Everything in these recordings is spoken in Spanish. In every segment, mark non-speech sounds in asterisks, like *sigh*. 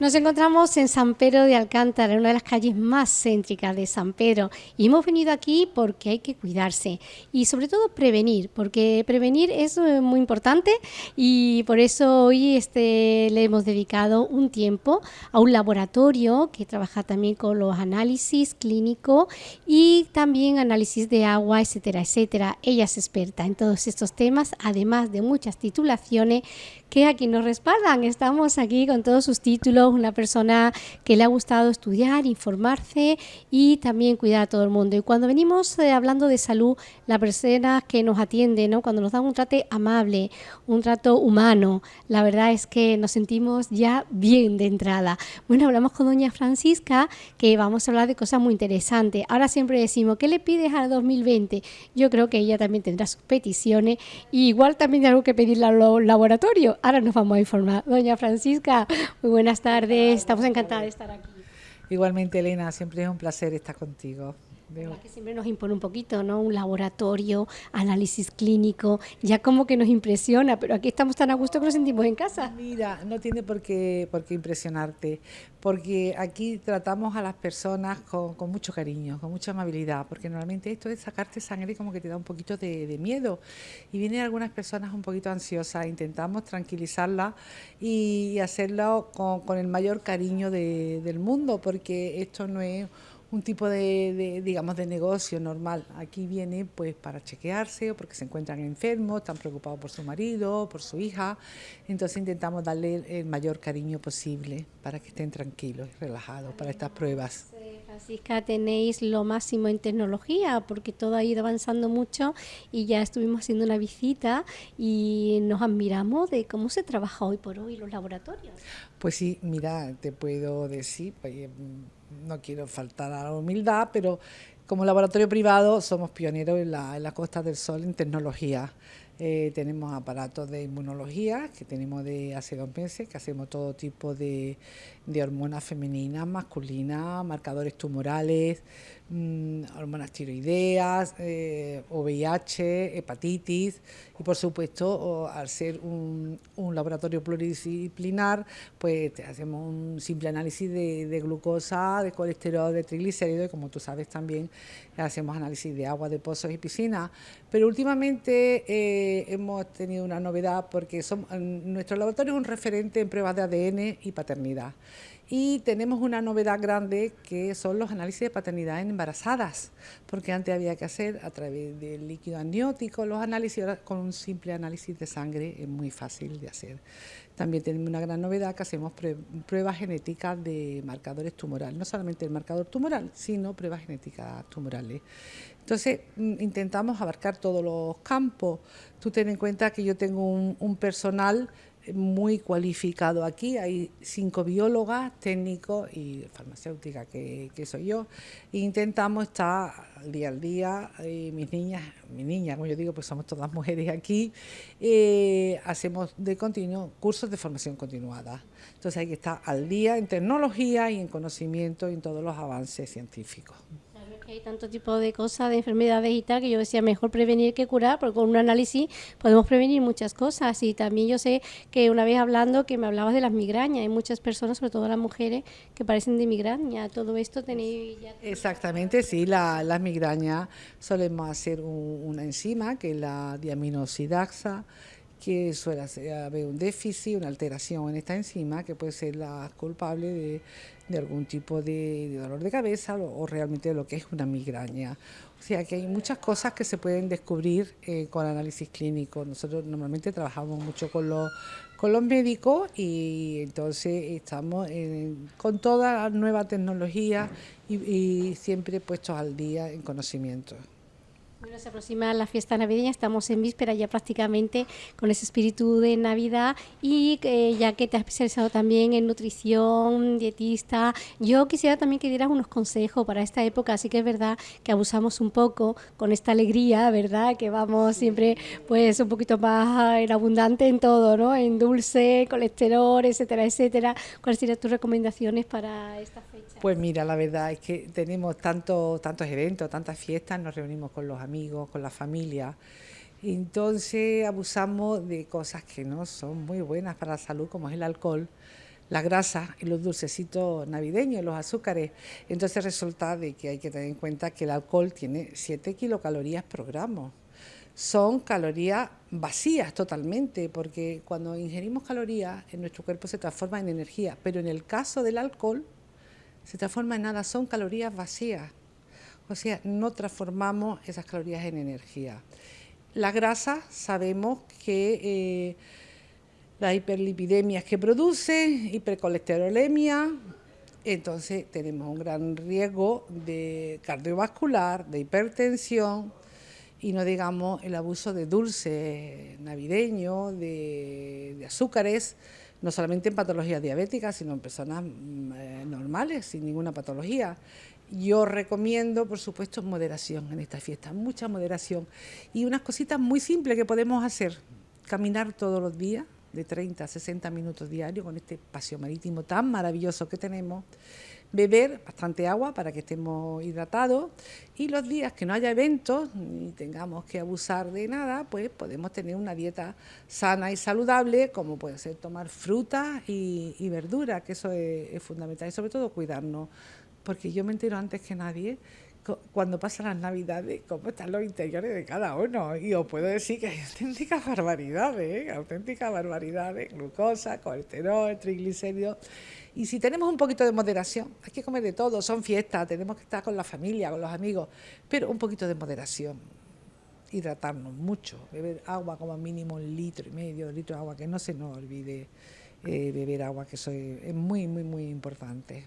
Nos encontramos en San Pedro de Alcántara, una de las calles más céntricas de San Pedro. Y hemos venido aquí porque hay que cuidarse y sobre todo prevenir, porque prevenir es eh, muy importante y por eso hoy este, le hemos dedicado un tiempo a un laboratorio que trabaja también con los análisis clínicos y también análisis de agua, etcétera, etcétera. Ella es experta en todos estos temas, además de muchas titulaciones que aquí nos respaldan. Estamos aquí con todos sus títulos, una persona que le ha gustado estudiar, informarse y también cuidar a todo el mundo. Y cuando venimos eh, hablando de salud, la persona que nos atiende, ¿no? cuando nos dan un trato amable, un trato humano, la verdad es que nos sentimos ya bien de entrada. Bueno, hablamos con doña Francisca, que vamos a hablar de cosas muy interesantes. Ahora siempre decimos, ¿qué le pides al 2020? Yo creo que ella también tendrá sus peticiones y igual también hay algo que pedirle al laboratorio Ahora nos vamos a informar. Doña Francisca, muy buenas tardes. Estamos encantadas de estar aquí. Igualmente, Elena, siempre es un placer estar contigo. Que siempre nos impone un poquito, ¿no? Un laboratorio, análisis clínico, ya como que nos impresiona, pero aquí estamos tan a gusto que nos sentimos en casa. Mira, no tiene por qué, por qué impresionarte, porque aquí tratamos a las personas con, mucho cariño, con mucha amabilidad, porque normalmente esto de sacarte sangre como que te da un poquito de, miedo y vienen algunas personas un poquito ansiosas, intentamos tranquilizarlas y hacerlo con, el mayor cariño del mundo, porque esto no es un tipo de, digamos, de negocio normal. Aquí viene pues para chequearse o porque se encuentran enfermos, están preocupados por su marido, por su hija. Entonces intentamos darle el mayor cariño posible para que estén tranquilos y relajados para estas pruebas. Francisca, tenéis lo máximo en tecnología porque todo ha ido avanzando mucho y ya estuvimos haciendo una visita y nos admiramos de cómo se trabaja hoy por hoy los laboratorios. Pues sí, mira, te puedo decir, pues, no quiero faltar a la humildad, pero como laboratorio privado somos pioneros en la, en la Costa del Sol en tecnología. Eh, tenemos aparatos de inmunología que tenemos de hace dos meses, que hacemos todo tipo de, de hormonas femeninas, masculinas, marcadores tumorales, mmm, hormonas tiroideas, eh, VIH, hepatitis y por supuesto al ser un, un, laboratorio pluridisciplinar pues hacemos un simple análisis de, de, glucosa, de colesterol, de triglicéridos y como tú sabes también hacemos análisis de agua de pozos y piscinas. Pero últimamente eh, hemos tenido una novedad porque nuestro laboratorio es un referente en pruebas de ADN y paternidad. Y tenemos una novedad grande que son los análisis de paternidad en embarazadas, porque antes había que hacer a través del líquido amniótico los análisis, ahora con un simple análisis de sangre es muy fácil de hacer. También tenemos una gran novedad que hacemos pruebas genéticas de marcadores tumorales, no solamente el marcador tumoral, sino pruebas genéticas tumorales. Entonces, mm, intentamos abarcar todos los campos. Tú ten en cuenta que yo tengo un personal muy cualificado aquí. Hay cinco biólogas, técnicos y farmacéuticas, que, soy yo. E intentamos estar día al día. Y mis niñas, mi niña, como yo digo, pues somos todas mujeres aquí. Eh, hacemos de continuo cursos de formación continuada. Entonces hay que estar al día en tecnología y en conocimiento y en todos los avances científicos hay tanto tipo de cosas, de enfermedades y tal, que yo decía mejor prevenir que curar, porque con un análisis podemos prevenir muchas cosas. Y también yo sé que una vez hablando que me hablabas de las migrañas, hay muchas personas, sobre todo las mujeres, que parecen de migraña. Todo esto tenéis ya... Exactamente, sí, la, las migrañas solemos hacer una enzima, que es la diaminosidaxa, que suele haber un déficit, una alteración en esta enzima, que puede ser la culpable de algún tipo de, dolor de cabeza o, realmente lo que es una migraña. O sea que hay muchas cosas que se pueden descubrir eh, con análisis clínico. Nosotros normalmente trabajamos mucho con los, con los médicos y entonces estamos con toda la nueva tecnología y, y siempre puestos al día en conocimiento. Bueno, se aproxima la fiesta navideña, estamos en víspera ya prácticamente con ese espíritu de Navidad y eh, ya que te has especializado también en nutrición, dietista, yo quisiera también que dieras unos consejos para esta época, así que es verdad que abusamos un poco con esta alegría, ¿verdad? Que vamos siempre pues un poquito más en abundante en todo, ¿no? En dulce, colesterol, etcétera, etcétera. ¿Cuáles serían tus recomendaciones para esta fecha? Pues mira, la verdad es que tenemos tantos tantos eventos, tantas fiestas, nos reunimos con los amigos con la familia. Entonces abusamos de cosas que no son muy buenas para la salud, como es el alcohol. la grasa y los dulcecitos navideños, los azúcares. Entonces resulta de que hay que tener en cuenta que el alcohol tiene 7 kilocalorías por gramo. Son calorías vacías totalmente, porque cuando ingerimos calorías en nuestro cuerpo se transforma en energía, pero en el caso del alcohol se transforma en nada, son calorías vacías. O sea, no transformamos esas calorías en energía. La grasa sabemos que eh, las hiperlipidemias que produce, hipercolesterolemia, entonces tenemos un gran riesgo de cardiovascular, de hipertensión y no digamos el abuso de dulce navideño, de, de azúcares, no solamente en patologías diabéticas, sino en personas mm, eh, normales, sin ninguna patología. Yo recomiendo, por supuesto, moderación en esta fiesta, mucha moderación. Y unas cositas muy simples que podemos hacer. Caminar todos los días, de 30 a 60 minutos diarios, con este paseo marítimo tan maravilloso que tenemos. Beber bastante agua para que estemos hidratados. Y los días que no haya eventos, ni tengamos que abusar de nada, pues podemos tener una dieta sana y saludable, como puede ser tomar fruta y, verduras, que eso es, es fundamental. Y sobre todo cuidarnos porque yo me entero antes que nadie cuando pasan las navidades, cómo están los interiores de cada uno. Y os puedo decir que hay auténticas barbaridades, ¿eh? auténticas barbaridades, glucosa, colesterol, triglicéridos. Y si tenemos un poquito de moderación, hay que comer de todo, son fiestas, tenemos que estar con la familia, con los amigos, pero un poquito de moderación, hidratarnos mucho, beber agua como mínimo un litro y medio, un litro de agua, que no se nos olvide eh, beber agua, que eso es muy, muy, muy importante.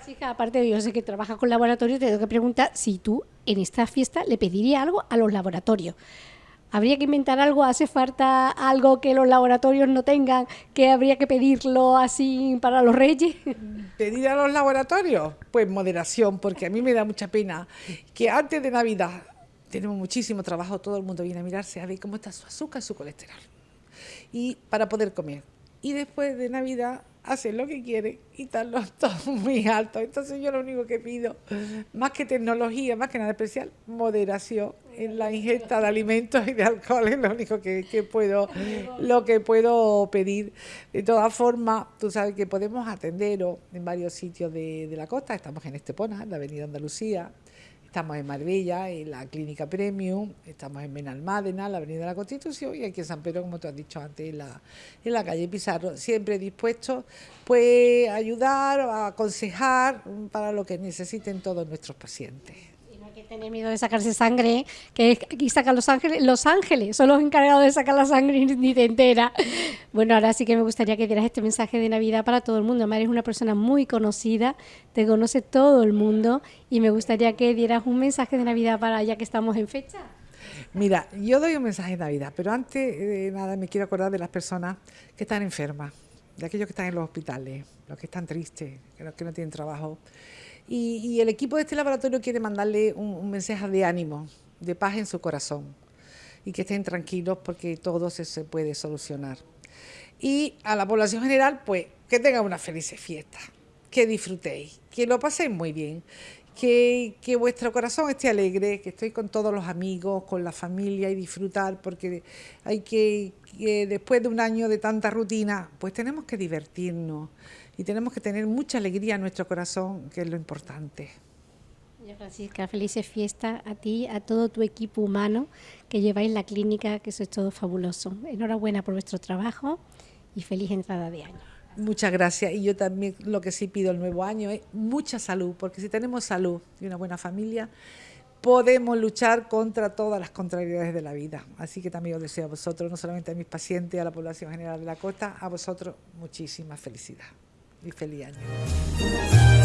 Francisca, aparte de yo sé que trabajas con laboratorios, te tengo que preguntar si tú en esta fiesta le pedirías algo a los laboratorios. ¿Habría que inventar algo? ¿Hace falta algo que los laboratorios no tengan? ¿Que habría que pedirlo así para los reyes? *laughs* ¿Pedir a los laboratorios? Pues moderación, porque a mí me da mucha pena que antes de Navidad tenemos muchísimo trabajo, todo el mundo viene a mirarse a ver cómo está su azúcar, su colesterol. Y para poder comer. Y después de Navidad hacen lo que quieren y están los *laughs* todos muy altos. Entonces yo lo único que pido, más que tecnología, más que nada especial, moderación en la ingesta de alimentos y de alcohol es lo único que, puedo, lo que puedo pedir. De todas formas, tú sabes que podemos atenderos en varios sitios de, de la costa, estamos en Estepona, en la Avenida Andalucía, Estamos en Marbella, en la Clínica Premium, estamos en Benalmádena, la Avenida de la Constitución y aquí en San Pedro, como tú has dicho antes, en la, en la calle Pizarro. Siempre dispuestos pues, a ayudar, a aconsejar para lo que necesiten todos nuestros pacientes tener miedo de sacarse sangre, que aquí sacan los ángeles, los ángeles son los encargados de sacar la sangre ni te entera. Bueno, ahora sí que me gustaría que dieras este mensaje de Navidad para todo el mundo. María es una persona muy conocida, te conoce todo el mundo y me gustaría que dieras un mensaje de Navidad para ya que estamos en fecha. Mira, yo doy un mensaje de Navidad, pero antes de nada me quiero acordar de las personas que están enfermas, de aquellos que están en los hospitales, los que están tristes, los que no tienen trabajo. Y, el equipo de este laboratorio quiere mandarle un, mensaje de ánimo, de paz en su corazón y que estén tranquilos porque todo se, puede solucionar. Y a la población general, pues que tengan una feliz fiesta, que disfrutéis, que lo paséis muy bien, que, que, vuestro corazón esté alegre, que estoy con todos los amigos, con la familia y disfrutar, porque hay que después de un año de tanta rutina, pues tenemos que divertirnos y tenemos que tener mucha alegría en nuestro corazón, que es lo importante. Francisca, felices fiestas a ti, a todo tu equipo humano que lleváis la clínica, que eso es todo fabuloso. Enhorabuena por vuestro trabajo y feliz entrada de año. Muchas gracias. Y yo también lo que sí pido el nuevo año es mucha salud, porque si tenemos salud y una buena familia, podemos luchar contra todas las contrariedades de la vida. Así que también os deseo a vosotros, no solamente a mis pacientes, a la población general de la costa, a vosotros muchísima felicidad y feliz año.